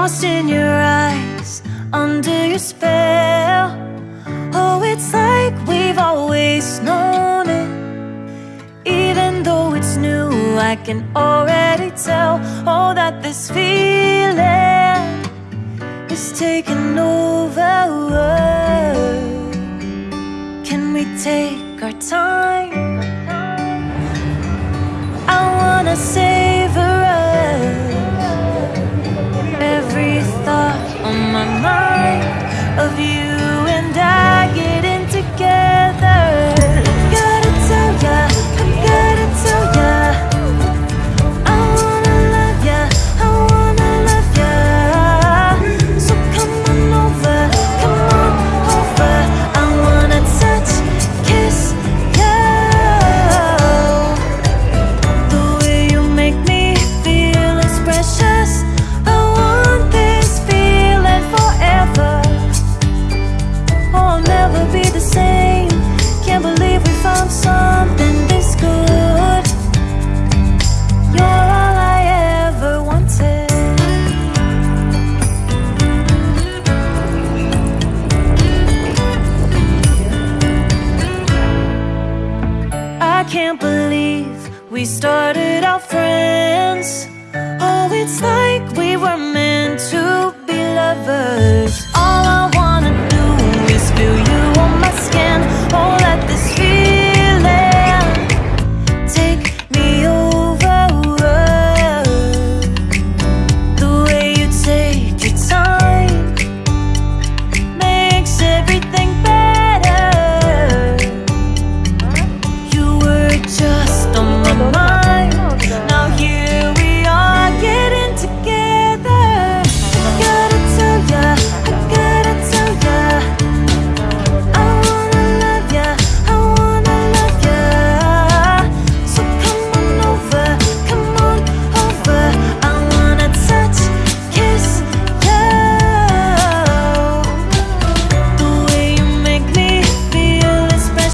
lost in your eyes Under your spell. Oh, it's like we've always known it. Even though it's new I can already tell Oh, that this feeling Is taking over. Can we take our time? I wanna say can't believe we started out friends. Oh, it's like